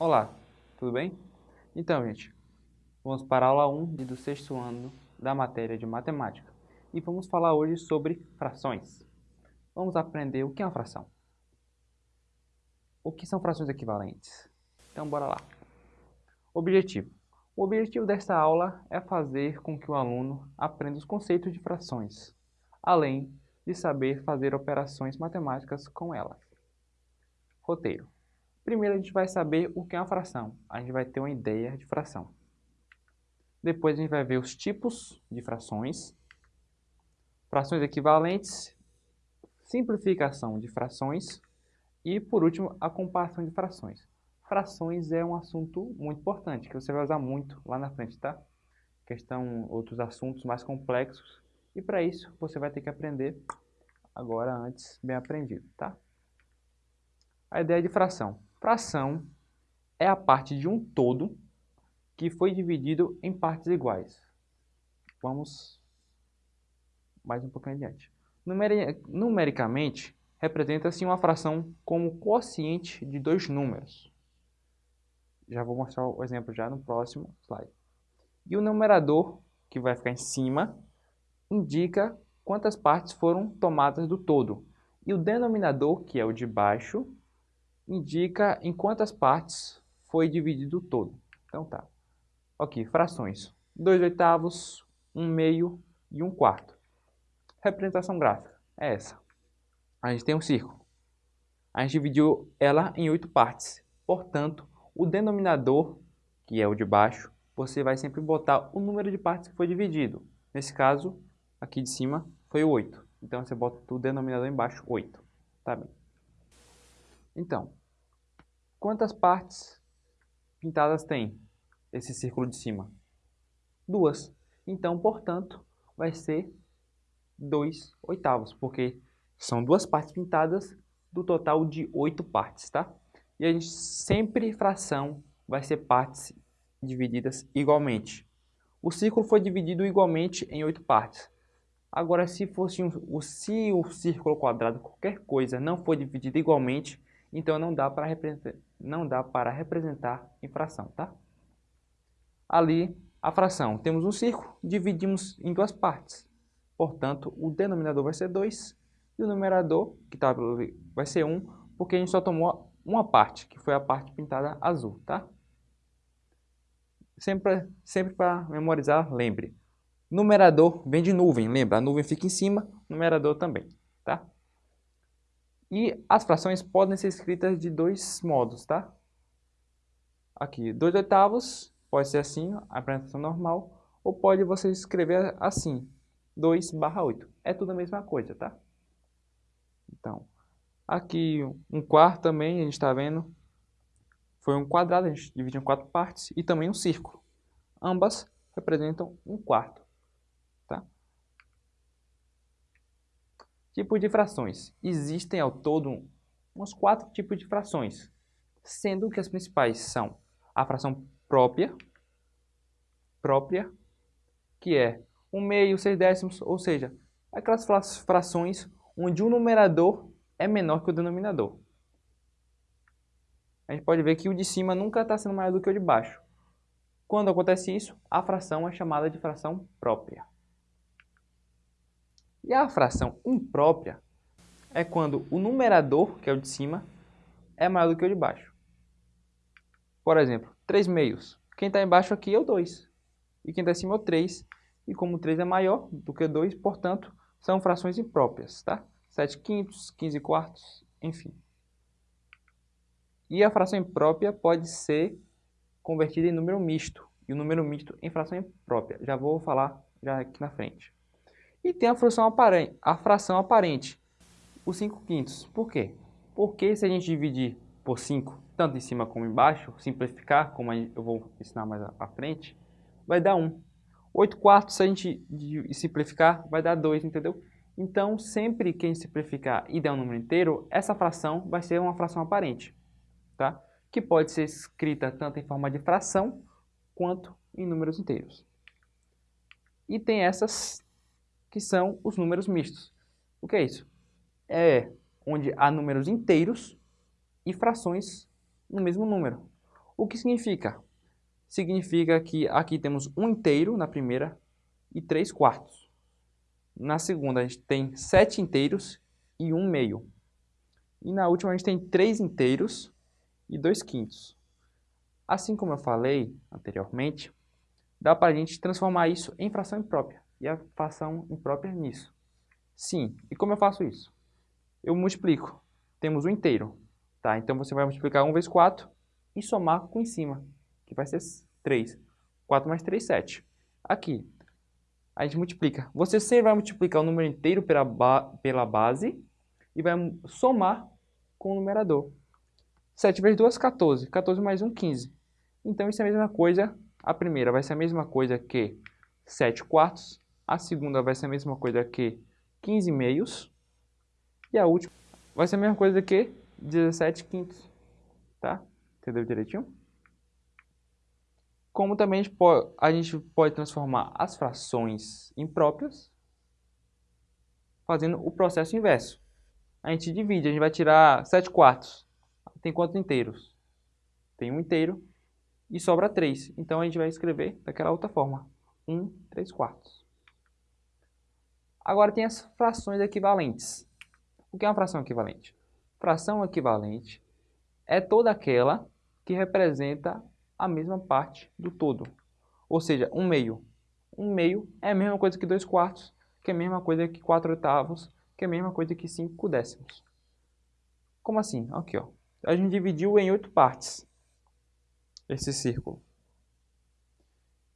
Olá, tudo bem? Então, gente, vamos para a aula 1 do sexto ano da matéria de matemática e vamos falar hoje sobre frações. Vamos aprender o que é uma fração. O que são frações equivalentes? Então, bora lá. Objetivo. O objetivo desta aula é fazer com que o aluno aprenda os conceitos de frações, além de saber fazer operações matemáticas com elas. Roteiro. Primeiro a gente vai saber o que é uma fração. A gente vai ter uma ideia de fração. Depois a gente vai ver os tipos de frações, frações equivalentes, simplificação de frações e, por último, a comparação de frações. Frações é um assunto muito importante, que você vai usar muito lá na frente, tá? Questão, outros assuntos mais complexos. E para isso, você vai ter que aprender agora antes bem aprendido, tá? A ideia de fração. Fração é a parte de um todo que foi dividido em partes iguais. Vamos mais um pouquinho adiante. Numericamente, representa-se uma fração como quociente de dois números. Já vou mostrar o exemplo já no próximo slide. E o numerador, que vai ficar em cima, indica quantas partes foram tomadas do todo. E o denominador, que é o de baixo, indica em quantas partes foi dividido o todo. Então tá. Ok, frações. 2 oitavos, 1 um meio e 1 um quarto. Representação gráfica é essa. A gente tem um círculo. A gente dividiu ela em oito partes. Portanto, o denominador, que é o de baixo, você vai sempre botar o número de partes que foi dividido. Nesse caso, aqui de cima, foi 8. Então, você bota o denominador embaixo, 8. Tá bem. Então, Quantas partes pintadas tem esse círculo de cima? Duas. Então, portanto, vai ser 2 oitavos, porque são duas partes pintadas do total de oito partes, tá? E a gente sempre fração vai ser partes divididas igualmente. O círculo foi dividido igualmente em oito partes. Agora, se fosse um, se o círculo quadrado, qualquer coisa, não foi dividido igualmente, então não dá para representar, representar em fração, tá? Ali, a fração, temos um círculo, dividimos em duas partes. Portanto, o denominador vai ser 2 e o numerador, que tá, vai ser 1, um, porque a gente só tomou uma parte, que foi a parte pintada azul, tá? Sempre, sempre para memorizar, lembre. Numerador vem de nuvem, lembra? A nuvem fica em cima, numerador também, tá? E as frações podem ser escritas de dois modos, tá? Aqui, 2 oitavos, pode ser assim, a apresentação normal, ou pode você escrever assim, 2 barra 8. É tudo a mesma coisa, tá? Então, aqui um quarto também, a gente está vendo, foi um quadrado, a gente dividiu em quatro partes, e também um círculo. Ambas representam um quarto. Tipos de frações. Existem ao todo uns quatro tipos de frações, sendo que as principais são a fração própria, própria, que é um meio, seis décimos, ou seja, aquelas frações onde o numerador é menor que o denominador. A gente pode ver que o de cima nunca está sendo maior do que o de baixo. Quando acontece isso, a fração é chamada de fração própria. E a fração imprópria é quando o numerador, que é o de cima, é maior do que o de baixo. Por exemplo, 3 meios. Quem está embaixo aqui é o 2. E quem está acima é o 3. E como o 3 é maior do que o 2, portanto, são frações impróprias, tá? 7 quintos, 15 quartos, enfim. E a fração imprópria pode ser convertida em número misto. E o número misto em fração imprópria. Já vou falar já aqui na frente. E tem a fração aparente, a fração aparente, os 5 quintos. Por quê? Porque se a gente dividir por 5, tanto em cima como embaixo, simplificar, como eu vou ensinar mais à frente, vai dar 1. 8 quartos, se a gente simplificar, vai dar 2, entendeu? Então, sempre que a gente simplificar e der um número inteiro, essa fração vai ser uma fração aparente, tá? Que pode ser escrita tanto em forma de fração, quanto em números inteiros. E tem essas que são os números mistos. O que é isso? É onde há números inteiros e frações no mesmo número. O que significa? Significa que aqui temos um inteiro na primeira e três quartos. Na segunda a gente tem sete inteiros e um meio. E na última a gente tem três inteiros e dois quintos. Assim como eu falei anteriormente, dá para a gente transformar isso em fração imprópria. E a fração imprópria nisso. Sim, e como eu faço isso? Eu multiplico. Temos o um inteiro. Tá? Então você vai multiplicar 1 vezes 4 e somar com em cima, que vai ser 3. 4 mais 3, 7. Aqui, a gente multiplica. Você sempre vai multiplicar o número inteiro pela, ba pela base e vai somar com o numerador. 7 vezes 2, 14. 14 mais 1, 15. Então, isso é a mesma coisa. A primeira vai ser a mesma coisa que 7 quartos. A segunda vai ser a mesma coisa que 15 meios. E a última vai ser a mesma coisa que 17 quintos. Tá? Entendeu direitinho? Como também a gente, pode, a gente pode transformar as frações impróprias fazendo o processo inverso. A gente divide, a gente vai tirar 7 quartos. Tem quantos inteiros? Tem um inteiro e sobra 3. Então a gente vai escrever daquela outra forma. 1, 3 quartos. Agora tem as frações equivalentes. O que é uma fração equivalente? Fração equivalente é toda aquela que representa a mesma parte do todo. Ou seja, um meio. Um meio é a mesma coisa que dois quartos, que é a mesma coisa que quatro oitavos, que é a mesma coisa que cinco décimos. Como assim? Aqui, ó. A gente dividiu em oito partes esse círculo.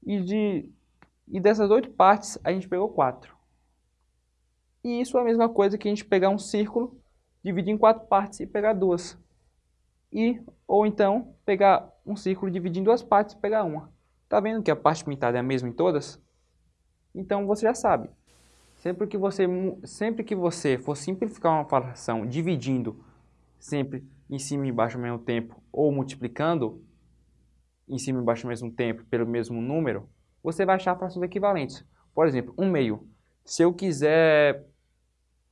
E, de, e dessas oito partes, a gente pegou quatro. E isso é a mesma coisa que a gente pegar um círculo, dividir em quatro partes e pegar duas. E, ou então, pegar um círculo, dividir em duas partes e pegar uma. Tá vendo que a parte pintada é a mesma em todas? Então você já sabe. Sempre que você, sempre que você for simplificar uma fração dividindo sempre em cima e embaixo ao mesmo tempo ou multiplicando em cima e embaixo ao mesmo tempo pelo mesmo número, você vai achar frações equivalentes. Por exemplo, um meio. Se eu quiser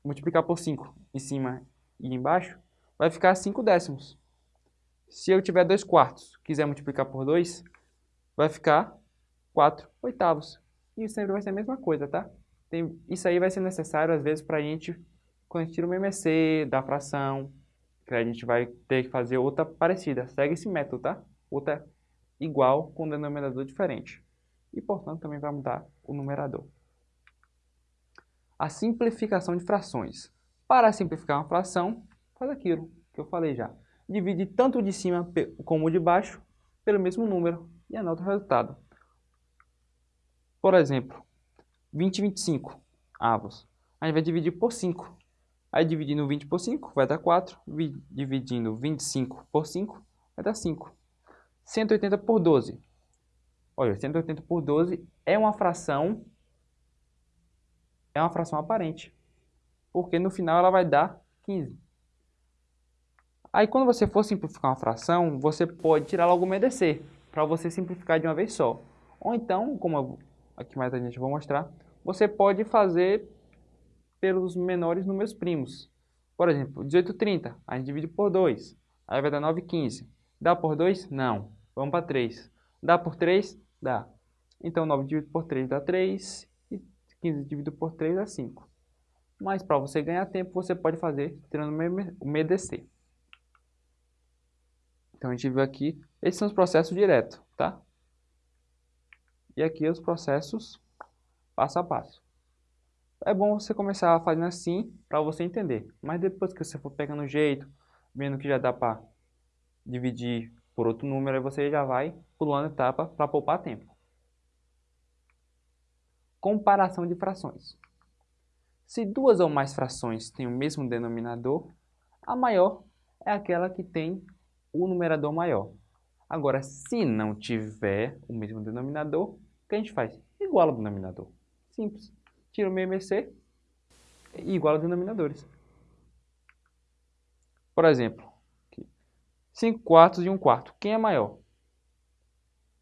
multiplicar por 5 em cima e embaixo, vai ficar 5 décimos. Se eu tiver 2 quartos, quiser multiplicar por 2, vai ficar 4 oitavos. E sempre vai ser a mesma coisa, tá? Tem, isso aí vai ser necessário, às vezes, para a gente, quando a gente tira o MMC da fração, que a gente vai ter que fazer outra parecida. Segue esse método, tá? Outra igual com denominador diferente. E, portanto, também vai mudar o numerador a simplificação de frações. Para simplificar uma fração, faz aquilo que eu falei já. Divide tanto de cima como de baixo pelo mesmo número e anota o resultado. Por exemplo, 20 e 25 avos. A gente vai dividir por 5. Aí dividindo 20 por 5 vai dar 4. Dividindo 25 por 5 vai dar 5. 180 por 12. Olha, 180 por 12 é uma fração é uma fração aparente, porque no final ela vai dar 15. Aí quando você for simplificar uma fração, você pode tirar logo o MDC, para você simplificar de uma vez só. Ou então, como eu, aqui mais a gente vou mostrar, você pode fazer pelos menores números primos. Por exemplo, 18 30, a gente divide por 2, aí vai dar 9 15. Dá por 2? Não. Vamos para 3. Dá por 3? Dá. Então 9 dividido por 3 dá 3 15 dividido por 3 é 5. Mas para você ganhar tempo, você pode fazer tirando o MDC. Então a gente viu aqui, esses são os processos diretos, tá? E aqui os processos passo a passo. É bom você começar fazendo assim para você entender. Mas depois que você for pegando o jeito, vendo que já dá para dividir por outro número, aí você já vai pulando etapa para poupar tempo. Comparação de frações. Se duas ou mais frações têm o mesmo denominador, a maior é aquela que tem o numerador maior. Agora, se não tiver o mesmo denominador, o que a gente faz? Iguala o denominador. Simples. Tira o MMC e iguala os denominadores. Por exemplo, 5 quartos e 1 quarto. Quem é maior?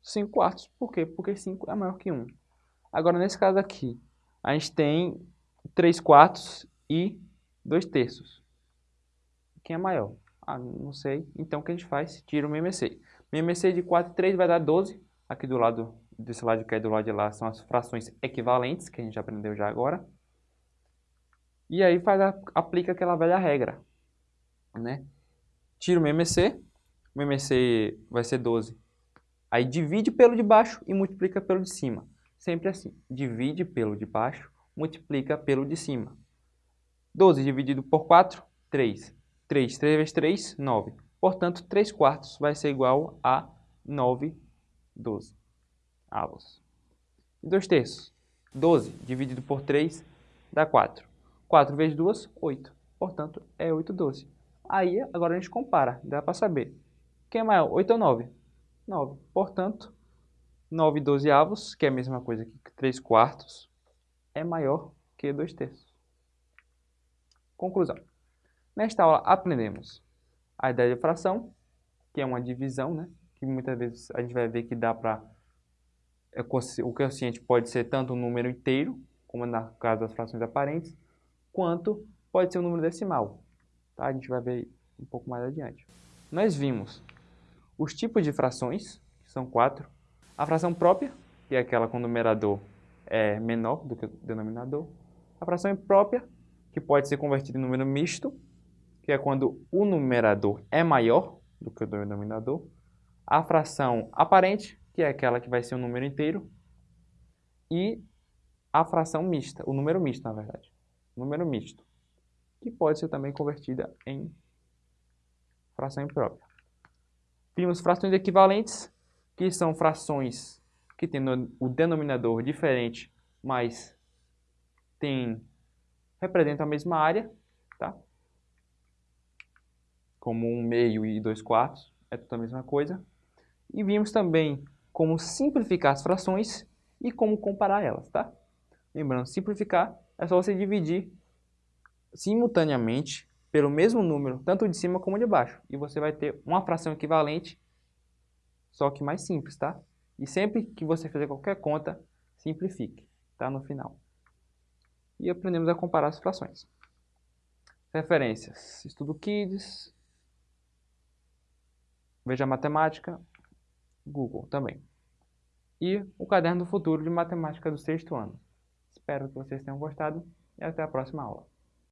5 quartos. Por quê? Porque 5 é maior que 1. Agora, nesse caso aqui, a gente tem 3 quartos e 2 terços. Quem é maior? Ah, não sei. Então, o que a gente faz? Tira o MMC. MMC de 4 e 3 vai dar 12. Aqui do lado, desse lado de cá e do lado de lá, são as frações equivalentes, que a gente aprendeu já agora. E aí faz a, aplica aquela velha regra. Né? Tira o MMC, o MMC vai ser 12. Aí divide pelo de baixo e multiplica pelo de cima. Sempre assim, divide pelo de baixo, multiplica pelo de cima. 12 dividido por 4, 3. 3, 3 vezes 3, 9. Portanto, 3 quartos vai ser igual a 9, 12 avos. E 2 terços. 12 dividido por 3 dá 4. 4 vezes 2, 8. Portanto, é 8 12. Aí, agora a gente compara, dá para saber. Quem é maior, 8 ou 9? 9. Portanto, 9 12 avos, que é a mesma coisa que 3 quartos, é maior que 2 terços. Conclusão. Nesta aula aprendemos a ideia de fração, que é uma divisão, né? que muitas vezes a gente vai ver que dá para... É, o quociente pode ser tanto um número inteiro, como no caso das frações aparentes, quanto pode ser um número decimal. Tá? A gente vai ver um pouco mais adiante. Nós vimos os tipos de frações, que são quatro. A fração própria, que é aquela com o numerador é menor do que o denominador. A fração imprópria, que pode ser convertida em número misto, que é quando o numerador é maior do que o denominador. A fração aparente, que é aquela que vai ser um número inteiro. E a fração mista, o número misto, na verdade. Número misto, que pode ser também convertida em fração imprópria. Vimos frações equivalentes, que são frações que têm o denominador diferente, mas tem, representam a mesma área, tá? como um meio e dois quartos, é tudo a mesma coisa. E vimos também como simplificar as frações e como comparar elas, tá? Lembrando, simplificar é só você dividir simultaneamente pelo mesmo número, tanto de cima como de baixo. E você vai ter uma fração equivalente, só que mais simples, tá? E sempre que você fizer qualquer conta, simplifique, tá? No final. E aprendemos a comparar as frações. Referências. Estudo Kids. Veja Matemática. Google também. E o Caderno do Futuro de Matemática do sexto ano. Espero que vocês tenham gostado e até a próxima aula.